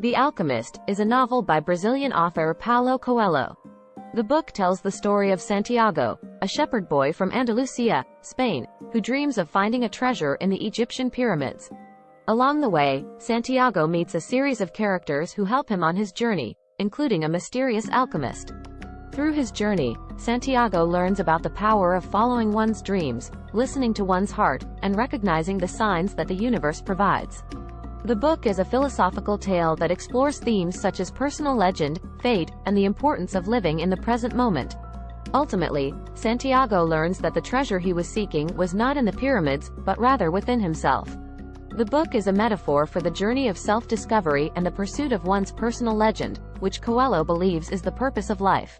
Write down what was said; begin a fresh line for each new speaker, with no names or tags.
The Alchemist is a novel by Brazilian author Paulo Coelho. The book tells the story of Santiago, a shepherd boy from Andalusia, Spain, who dreams of finding a treasure in the Egyptian pyramids. Along the way, Santiago meets a series of characters who help him on his journey, including a mysterious alchemist. Through his journey, Santiago learns about the power of following one's dreams, listening to one's heart, and recognizing the signs that the universe provides. The book is a philosophical tale that explores themes such as personal legend, fate, and the importance of living in the present moment. Ultimately, Santiago learns that the treasure he was seeking was not in the pyramids, but rather within himself. The book is a metaphor for the journey of self-discovery and the pursuit of one's personal legend, which Coelho believes is the purpose of life.